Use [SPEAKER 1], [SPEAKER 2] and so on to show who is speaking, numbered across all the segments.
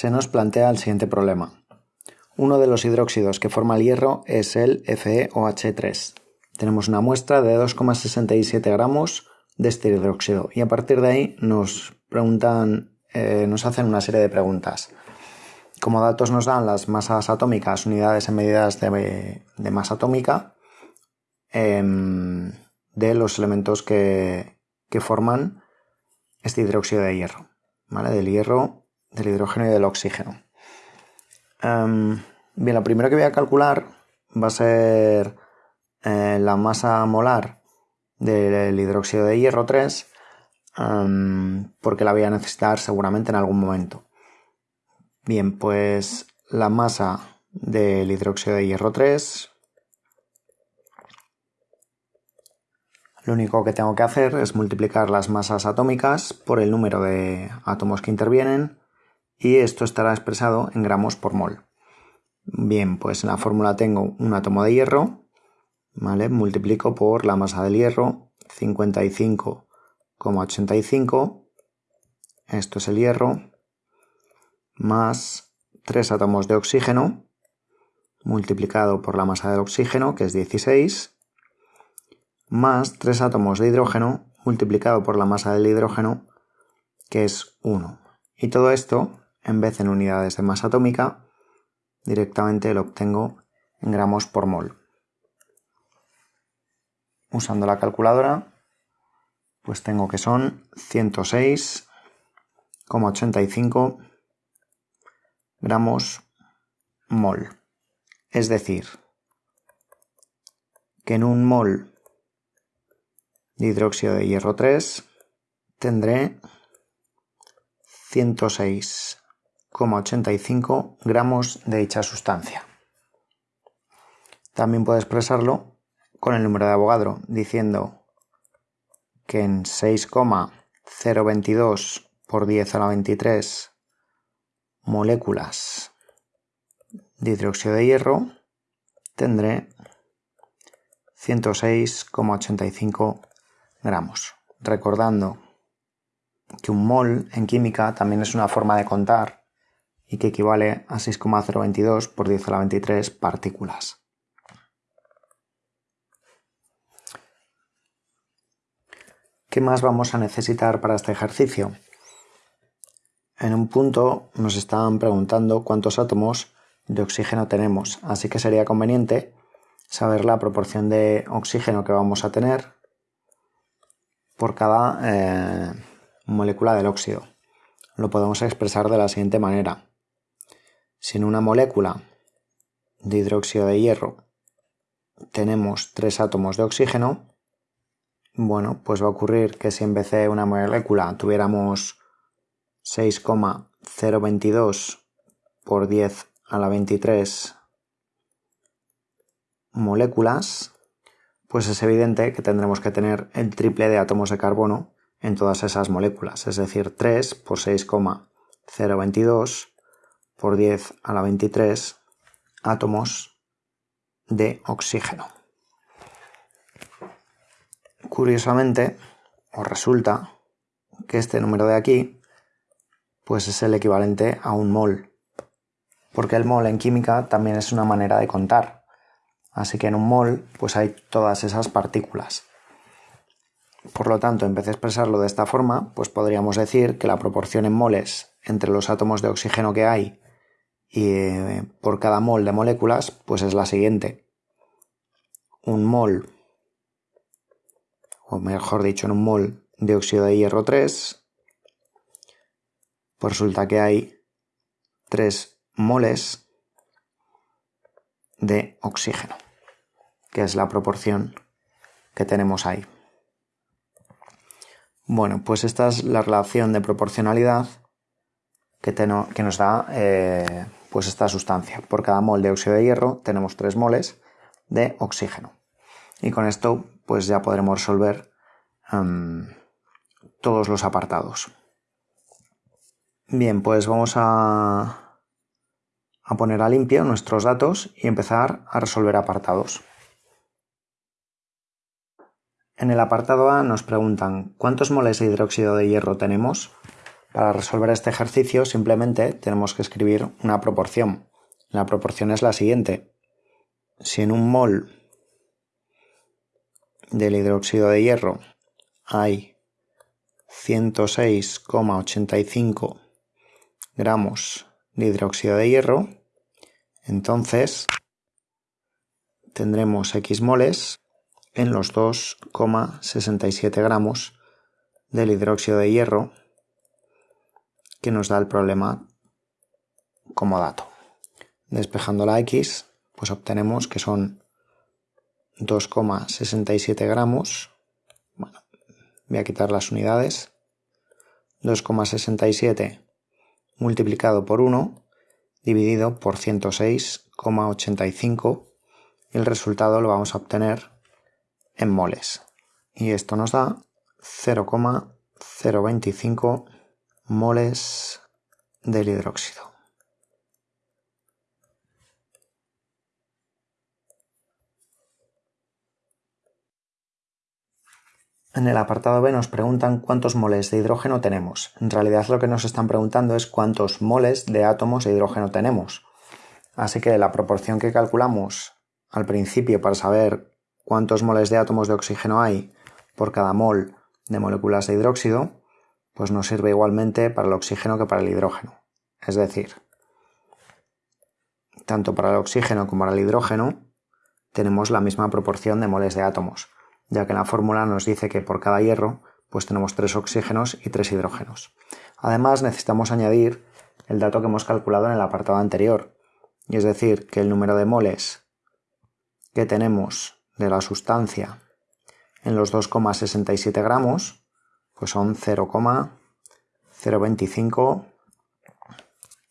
[SPEAKER 1] se nos plantea el siguiente problema. Uno de los hidróxidos que forma el hierro es el FeOH3. Tenemos una muestra de 2,67 gramos de este hidróxido y a partir de ahí nos preguntan, eh, nos hacen una serie de preguntas. Como datos nos dan las masas atómicas, unidades en medidas de, masa atómica em, de los elementos que, que forman este hidróxido de hierro. Del hierro, del hidrógeno y del oxígeno. Em, bien, lo primero que voy a calcular va a ser eh, la masa molar del hidróxido de hierro 3, em, porque la voy a necesitar seguramente en algún momento. Bien, pues la masa del hidróxido de hierro 3 Lo único que tengo que hacer es multiplicar las masas atómicas por el número de átomos que intervienen y esto estará expresado en gramos por mol. Bien, pues en la fórmula tengo un átomo de hierro, ¿vale? Multiplico por la masa del hierro, 55,85, esto es el hierro, más 3 átomos de oxígeno, multiplicado por la masa del oxígeno, que es 16, más 3 átomos de hidrógeno multiplicado por la masa del hidrógeno, que es 1. Y todo esto, en vez en unidades de masa atómica, directamente lo obtengo en gramos por mol. Usando la calculadora, pues tengo que son 106,85 gramos mol. Es decir, que en un mol de hidróxido de hierro 3 tendré 106,85 gramos de dicha sustancia. También puedo expresarlo con el número de Avogadro diciendo que en 6,022 por 10 a la 23 moléculas de hidróxido de hierro tendré 106,85 gramos. Recordando que un mol en química también es una forma de contar y que equivale a 6,022 por 10 a la 23 partículas. ¿Qué más vamos a necesitar para este ejercicio? En un punto nos estaban preguntando cuántos átomos de oxígeno tenemos, así que sería conveniente saber la proporción de oxígeno que vamos a tener por cada eh, molécula del óxido. Lo podemos expresar de la siguiente manera. Si en una molécula de hidróxido de hierro tenemos tres átomos de oxígeno, bueno, pues va a ocurrir que si en vez de una molécula tuviéramos 6,022 por 10 a la 23 moléculas, pues es evidente que tendremos que tener el triple de átomos de carbono en todas esas moléculas, es decir, 3 por 6,022 por 10 a la 23 átomos de oxígeno. Curiosamente, os resulta que este número de aquí pues es el equivalente a un mol, porque el mol en química también es una manera de contar. Así que en un mol pues hay todas esas partículas. Por lo tanto, en vez de expresarlo de esta forma, pues podríamos decir que la proporción en moles entre los átomos de oxígeno que hay y eh, por cada mol de moléculas, pues es la siguiente. Un mol, o mejor dicho, en un mol de óxido de hierro 3, pues resulta que hay 3 moles de oxígeno, que es la proporción que tenemos ahí. Bueno, pues esta es la relación de proporcionalidad que, que nos da eh, pues esta sustancia. Por cada mol de óxido de hierro tenemos 3 moles de oxígeno. Y con esto pues ya podremos resolver em, todos los apartados. Bien, pues vamos a a poner a limpio nuestros datos y empezar a resolver apartados. En el apartado A nos preguntan ¿cuántos moles de hidróxido de hierro tenemos? Para resolver este ejercicio simplemente tenemos que escribir una proporción. La proporción es la siguiente. Si en un mol del hidróxido de hierro hay 106,85 gramos de hidróxido de hierro, entonces tendremos X moles en los 2,67 gramos del hidróxido de hierro que nos da el problema como dato. Despejando la X, pues obtenemos que son 2,67 gramos. Bueno, voy a quitar las unidades. 2,67 multiplicado por 1 dividido por 106,85 y el resultado lo vamos a obtener en moles. Y esto nos da 0,025 moles del hidróxido. En el apartado B nos preguntan cuántos moles de hidrógeno tenemos. En realidad lo que nos están preguntando es cuántos moles de átomos de hidrógeno tenemos. Así que la proporción que calculamos al principio para saber cuántos moles de átomos de oxígeno hay por cada mol de moléculas de hidróxido pues nos sirve igualmente para el oxígeno que para el hidrógeno. Es decir, tanto para el oxígeno como para el hidrógeno tenemos la misma proporción de moles de átomos, ya que la fórmula nos dice que por cada hierro pues tenemos tres oxígenos y tres hidrógenos. Además necesitamos añadir el dato que hemos calculado en el apartado anterior, y es decir, que el número de moles que tenemos de la sustancia en los 2,67 gramos pues son 0,025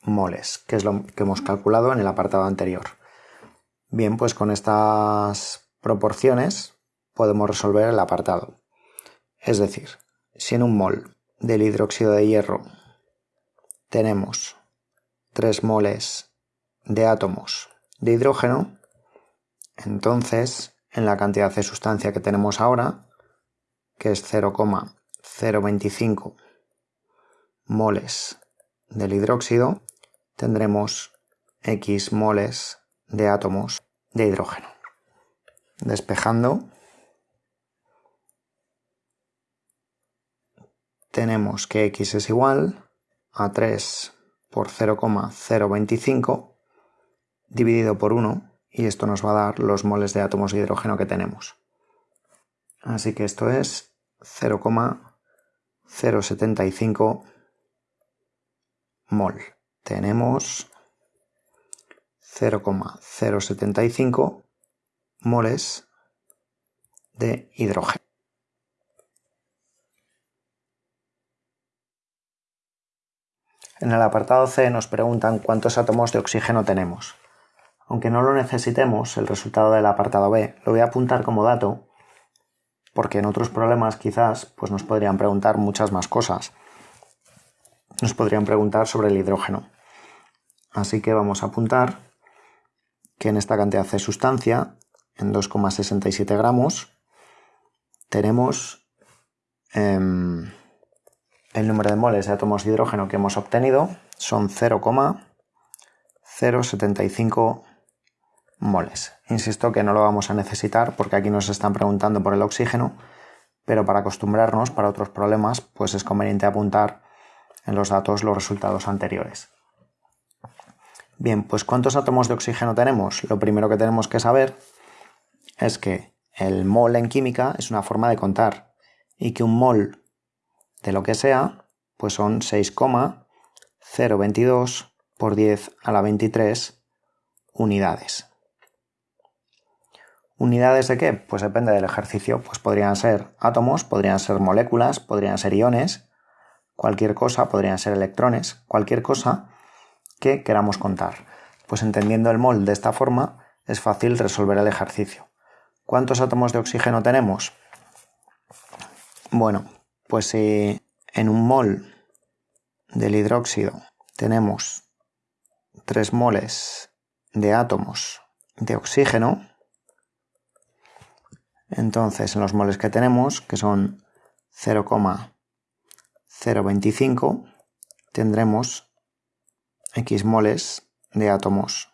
[SPEAKER 1] moles, que es lo que hemos calculado en el apartado anterior. Bien, pues con estas proporciones podemos resolver el apartado. Es decir, si en un mol del hidróxido de hierro tenemos 3 moles de átomos de hidrógeno, entonces en la cantidad de sustancia que tenemos ahora, que es 0,025 0,25 moles del hidróxido, tendremos X moles de átomos de hidrógeno. Despejando, tenemos que X es igual a 3 por 0,025 dividido por 1 y esto nos va a dar los moles de átomos de hidrógeno que tenemos. Así que esto es 0,025 0,75 mol. Tenemos 0,075 moles de hidrógeno. En el apartado C nos preguntan cuántos átomos de oxígeno tenemos. Aunque no lo necesitemos, el resultado del apartado B lo voy a apuntar como dato porque en otros problemas quizás pues nos podrían preguntar muchas más cosas. Nos podrían preguntar sobre el hidrógeno. Así que vamos a apuntar que en esta cantidad de sustancia, en 2,67 gramos, tenemos em, el número de moles de átomos de hidrógeno que hemos obtenido son 0,075 moles. Insisto que no lo vamos a necesitar porque aquí nos están preguntando por el oxígeno, pero para acostumbrarnos para otros problemas, pues es conveniente apuntar en los datos los resultados anteriores. Bien, pues ¿cuántos átomos de oxígeno tenemos? Lo primero que tenemos que saber es que el mol en química es una forma de contar y que un mol de lo que sea, pues son 6,022 por 10 a la 23 unidades. ¿Unidades de qué? Pues depende del ejercicio. Pues podrían ser átomos, podrían ser moléculas, podrían ser iones, cualquier cosa, podrían ser electrones, cualquier cosa que queramos contar. Pues entendiendo el mol de esta forma es fácil resolver el ejercicio. ¿Cuántos átomos de oxígeno tenemos? Bueno, pues si en un mol del hidróxido tenemos 3 moles de átomos de oxígeno, entonces, en los moles que tenemos, que son 0,025, tendremos X moles de átomos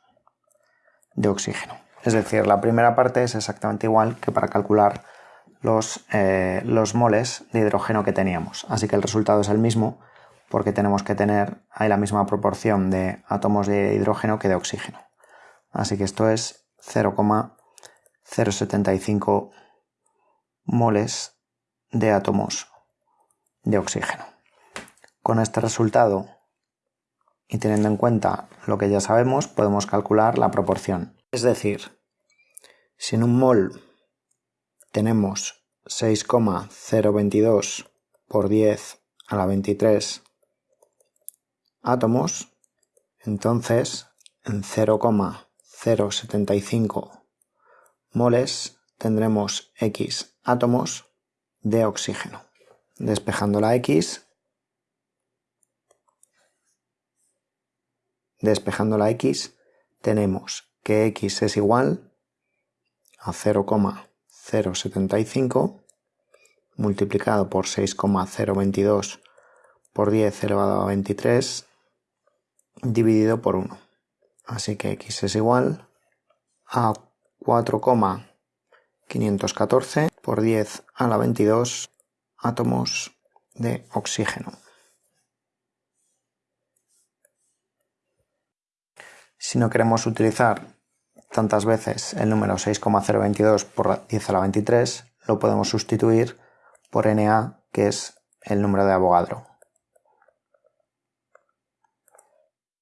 [SPEAKER 1] de oxígeno. Es decir, la primera parte es exactamente igual que para calcular los, eh, los moles de hidrógeno que teníamos. Así que el resultado es el mismo porque tenemos que tener ahí la misma proporción de átomos de hidrógeno que de oxígeno. Así que esto es 0,075 moles de átomos de oxígeno. Con este resultado y teniendo en cuenta lo que ya sabemos, podemos calcular la proporción. Es decir, si en un mol tenemos 6,022 por 10 a la 23 átomos, entonces en 0,075 moles tendremos X átomos de oxígeno. Despejando la X, despejando la X, tenemos que X es igual a 0,075 multiplicado por 6,022 por 10 elevado a 23 dividido por 1. Así que x es igual a 4,514 por 10 a la 22 átomos de oxígeno. Si no queremos utilizar tantas veces el número 6,022 por 10 a la 23, lo podemos sustituir por Na, que es el número de Avogadro.